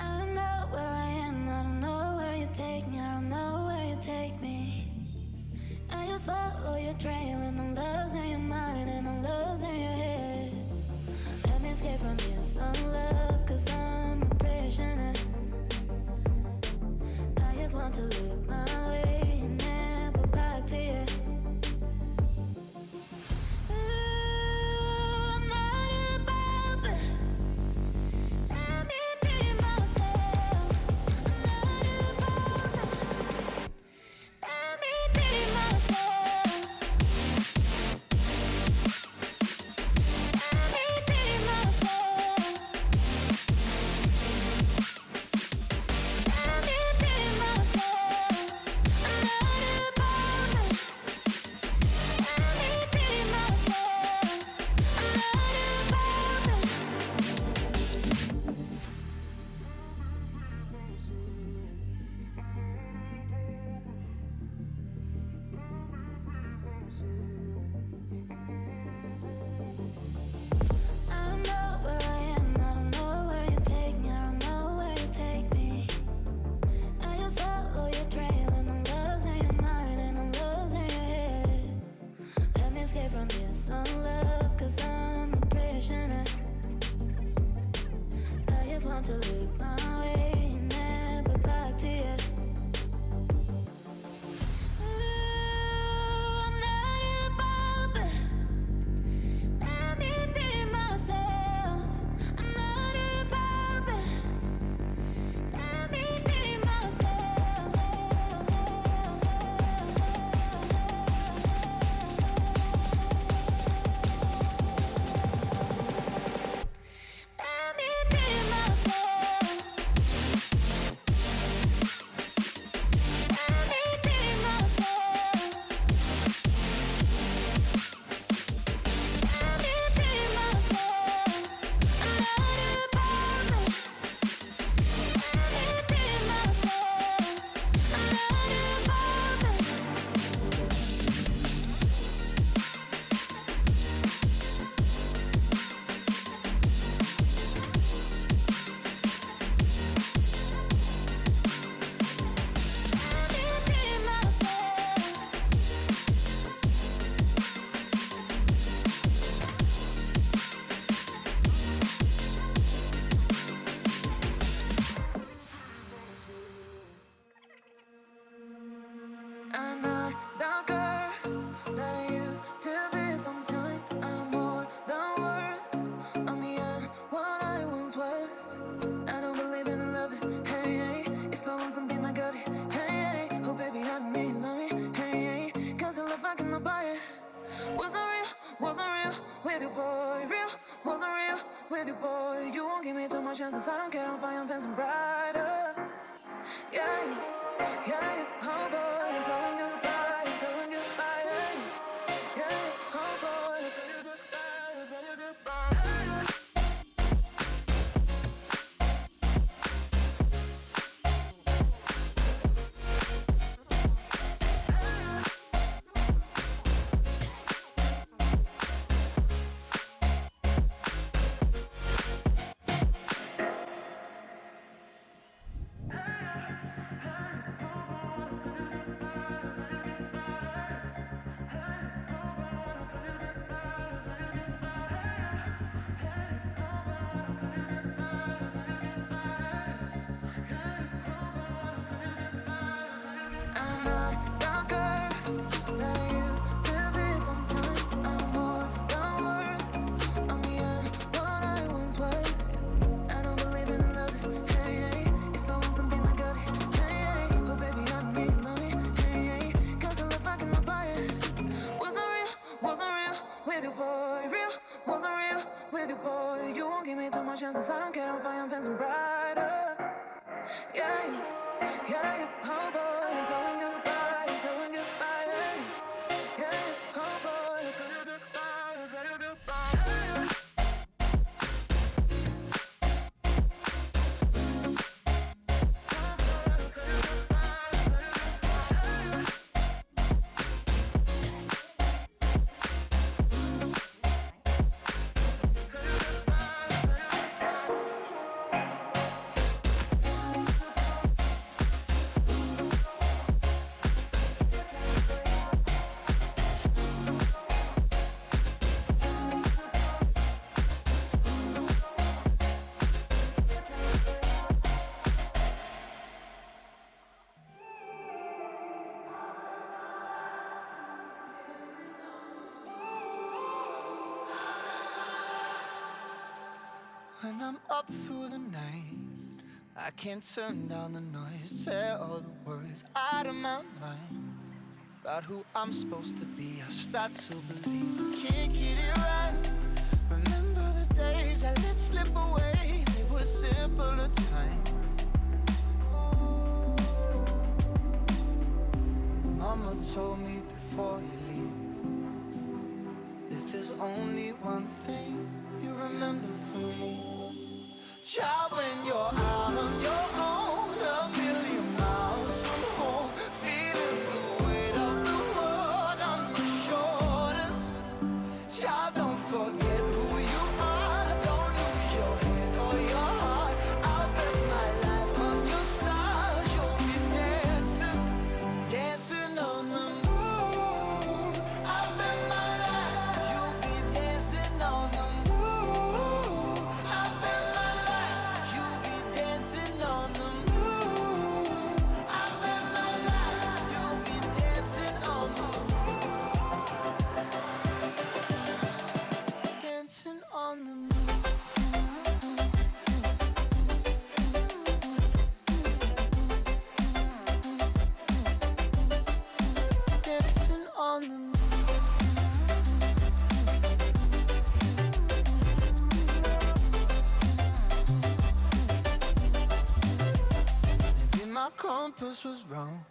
I don't know where I am, I don't know where you take me, I don't know where you take me. I just follow your trail and I'm losing your mind and I'm losing your head. Let me escape from this unlove, cause I'm a prisoner. I just want to lose. you. Yeah. When I'm up through the night. I can't turn down the noise, tear all the worries out of my mind. About who I'm supposed to be, I start to believe I can't get it right. Remember the days I let slip away, they were simpler times. Mama told me my compass was wrong,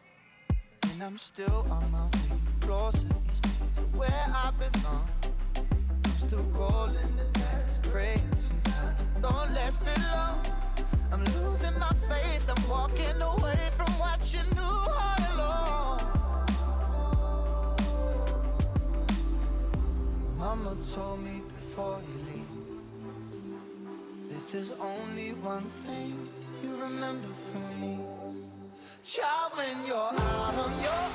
and I'm still on my way closer to where I belong. I'm still rolling the dice, praying sometimes it don't last that long. I'm losing my faith, I'm walking away from what you knew all along. Mama told me before you leave, if there's only one thing you remember from me. Child, when you're out on your own,